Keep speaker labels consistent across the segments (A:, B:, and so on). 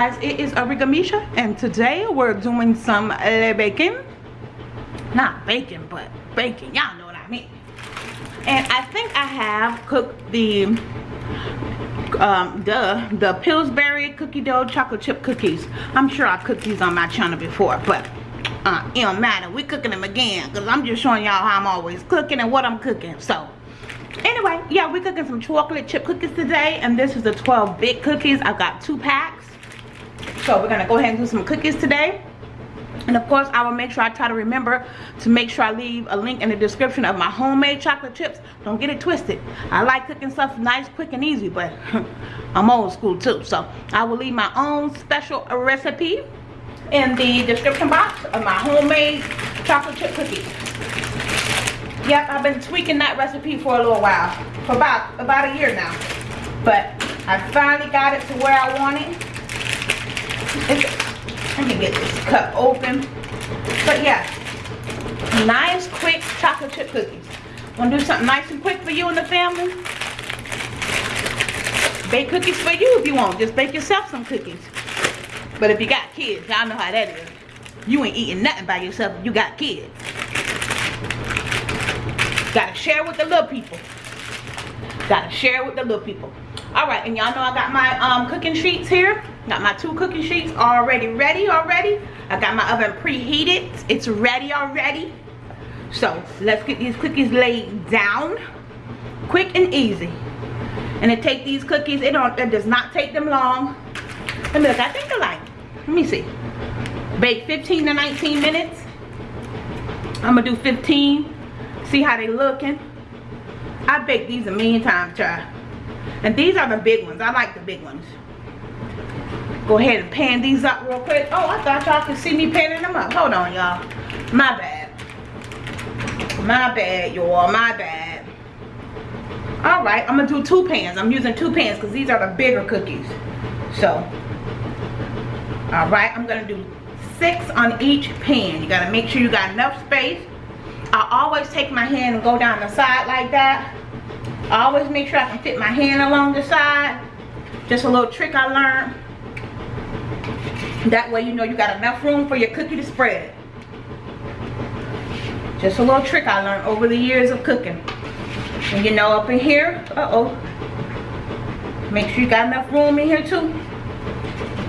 A: guys it is Arigamisha and today we're doing some le bacon. Not bacon but bacon y'all know what I mean. And I think I have cooked the um the the Pillsbury cookie dough chocolate chip cookies. I'm sure I cooked these on my channel before but uh, it don't matter. We cooking them again because I'm just showing y'all how I'm always cooking and what I'm cooking so. Anyway yeah we're cooking some chocolate chip cookies today and this is the 12 big cookies. I've got two packs so we're gonna go ahead and do some cookies today and of course i will make sure i try to remember to make sure i leave a link in the description of my homemade chocolate chips don't get it twisted i like cooking stuff nice quick and easy but i'm old school too so i will leave my own special recipe in the description box of my homemade chocolate chip cookies Yep, I've been tweaking that recipe for a little while. For about, about a year now. But I finally got it to where I want it. It's, let me get this cup open. But yeah, nice quick chocolate chip cookies. Want to do something nice and quick for you and the family? Bake cookies for you if you want. Just bake yourself some cookies. But if you got kids, y'all know how that is. You ain't eating nothing by yourself if you got kids. Gotta share with the little people. Gotta share with the little people. Alright, and y'all know I got my um, cooking sheets here. Got my two cooking sheets already ready already. I got my oven preheated. It's ready already. So, let's get these cookies laid down. Quick and easy. And it take these cookies, it don't it does not take them long. Me look, I think they're like, let me see. Bake 15 to 19 minutes. I'm gonna do 15 See how they looking? I baked these a million times, child. And these are the big ones. I like the big ones. Go ahead and pan these up real quick. Oh, I thought y'all could see me panning them up. Hold on, y'all. My bad. My bad, y'all. My bad. Alright, I'm going to do two pans. I'm using two pans because these are the bigger cookies. So, alright, I'm going to do six on each pan. You got to make sure you got enough space I always take my hand and go down the side like that. I always make sure I can fit my hand along the side. Just a little trick I learned. That way you know you got enough room for your cookie to spread. Just a little trick I learned over the years of cooking. And you know up in here, uh-oh. Make sure you got enough room in here too.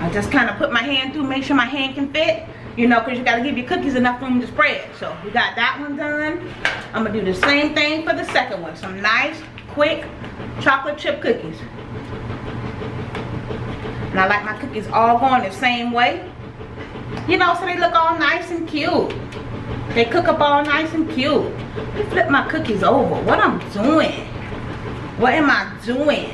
A: I just kind of put my hand through, make sure my hand can fit you know because you got to give your cookies enough room to spread so we got that one done i'm gonna do the same thing for the second one some nice quick chocolate chip cookies and i like my cookies all going the same way you know so they look all nice and cute they cook up all nice and cute let flip my cookies over what i'm doing what am i doing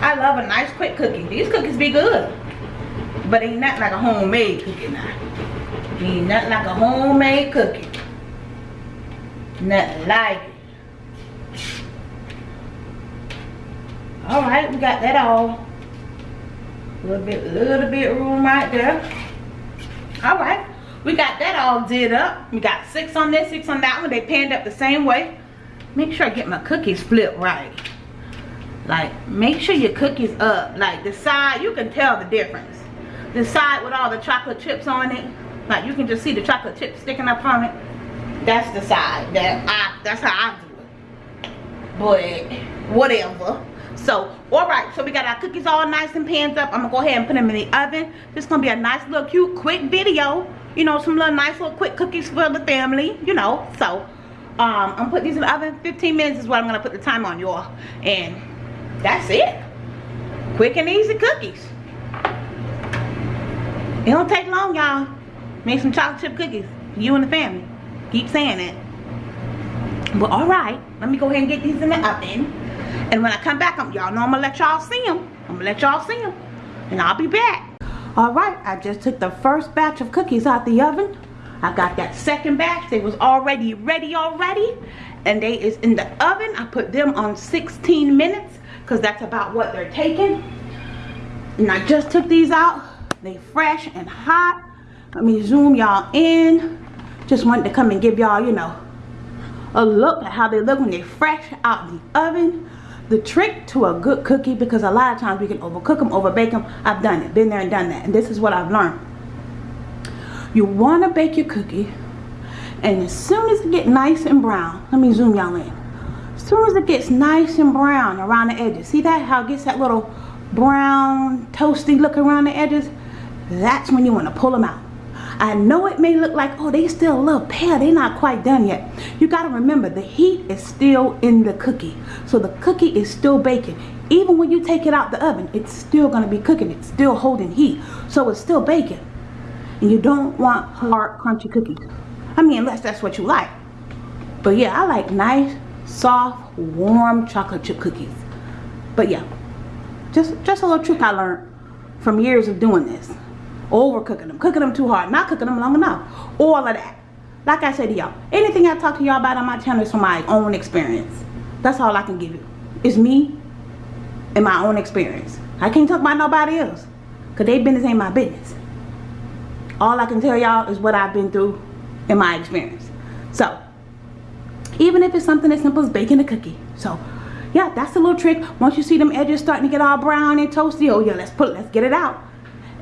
A: i love a nice quick cookie these cookies be good but ain't nothing like a homemade cookie now. Ain't nothing like a homemade cookie. Nothing like it. Alright, we got that all. Little bit, little bit room right there. Alright, we got that all did up. We got six on this, six on that one. They panned up the same way. Make sure I get my cookies flipped right. Like, make sure your cookies up. Like, the side, you can tell the difference the side with all the chocolate chips on it like you can just see the chocolate chips sticking up on it that's the side that I that's how I do it but whatever so all right so we got our cookies all nice and pans up I'm gonna go ahead and put them in the oven this is gonna be a nice little cute quick video you know some little nice little quick cookies for the family you know so um I'm gonna put these in the oven 15 minutes is what I'm gonna put the time on y'all and that's it quick and easy cookies it don't take long, y'all. Make some chocolate chip cookies. You and the family. Keep saying it. But alright, let me go ahead and get these in the oven. And when I come back, y'all know I'm going to let y'all see them. I'm going to let y'all see them. And I'll be back. Alright, I just took the first batch of cookies out the oven. I got that second batch. They was already ready already. And they is in the oven. I put them on 16 minutes. Because that's about what they're taking. And I just took these out they fresh and hot. Let me zoom y'all in. Just wanted to come and give y'all, you know, a look at how they look when they fresh out the oven. The trick to a good cookie because a lot of times we can overcook them over bake them i've done it been there and done that and this is what i've learned. You want to bake your cookie and as soon as it get nice and brown let me zoom y'all in. As soon as it gets nice and brown around the edges see that how it gets that little brown toasty look around the edges? That's when you want to pull them out I know it may look like, oh, they still a little pale. They're not quite done yet. You got to remember, the heat is still in the cookie. So the cookie is still baking. Even when you take it out the oven, it's still going to be cooking. It's still holding heat. So it's still baking. And you don't want hard, crunchy cookies. I mean, unless that's what you like. But yeah, I like nice, soft, warm chocolate chip cookies. But yeah, just, just a little trick I learned from years of doing this overcooking them, cooking them too hard, not cooking them long enough, all of that. Like I said to y'all, anything I talk to y'all about on my channel is from my own experience. That's all I can give you. It's me and my own experience. I can't talk about nobody else because their business ain't my business. All I can tell y'all is what I've been through in my experience. So, even if it's something as simple as baking a cookie. So, yeah, that's a little trick. Once you see them edges starting to get all brown and toasty, oh yeah, let's put let's get it out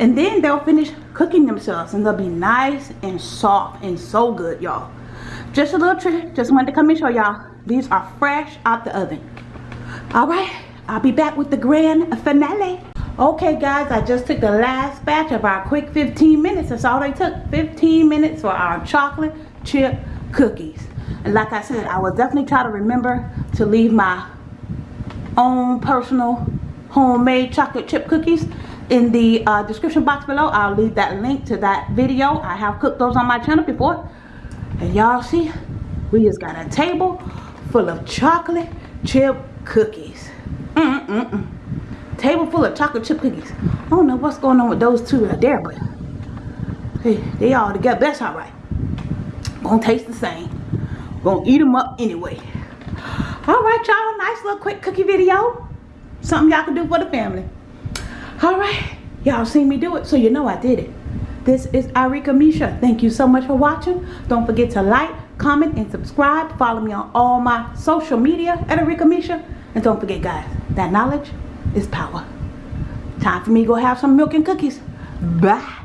A: and then they'll finish cooking themselves and they'll be nice and soft and so good y'all. Just a little trick just wanted to come and show y'all. These are fresh out the oven. All right i'll be back with the grand finale. Okay guys i just took the last batch of our quick 15 minutes. That's all they took 15 minutes for our chocolate chip cookies. And like i said i will definitely try to remember to leave my own personal homemade chocolate chip cookies in the uh, description box below. I'll leave that link to that video. I have cooked those on my channel before. And y'all see we just got a table full of chocolate chip cookies. Mm -mm -mm. table full of chocolate chip cookies. I don't know what's going on with those two right there but hey, they all together that's all right. Gonna taste the same. Gonna eat them up anyway. All right y'all nice little quick cookie video. Something y'all can do for the family all right y'all seen me do it so you know i did it this is Arika Misha. Thank you so much for watching. Don't forget to like, comment, and subscribe. Follow me on all my social media at Arika Misha. And don't forget, guys, that knowledge is power. Time for me to go have some milk and cookies. Bye.